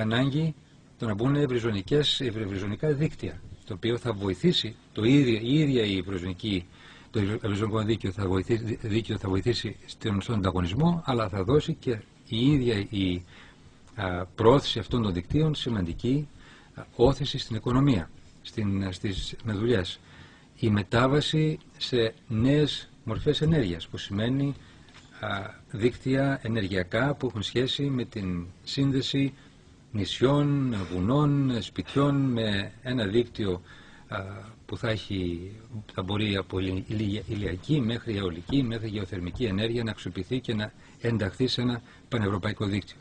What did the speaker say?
ανάγκη το να μπουν ευρυζωνικές, ευρυζωνικά δίκτυα, το οποίο θα βοηθήσει το ίδιο, η ίδια η ευρυζωνική το ευρυζωνικό δίκαιο θα βοηθήσει, δίκαιο θα βοηθήσει στον ανταγωνισμό, αλλά θα δώσει και η ίδια η α, πρόθεση αυτών των δικτύων σημαντική α, όθηση στην οικονομία, στην, στις, με δουλειές. Η μετάβαση σε νέες μορφές ενέργειας, που σημαίνει δίκτυα ενεργειακά που έχουν σχέση με την σύνδεση νησιών, βουνών, σπιτιών με ένα δίκτυο που θα, έχει, θα μπορεί από ηλιακή μέχρι αιωλική μέχρι γεωθερμική ενέργεια να αξιοποιηθεί και να ενταχθεί σε ένα πανευρωπαϊκό δίκτυο.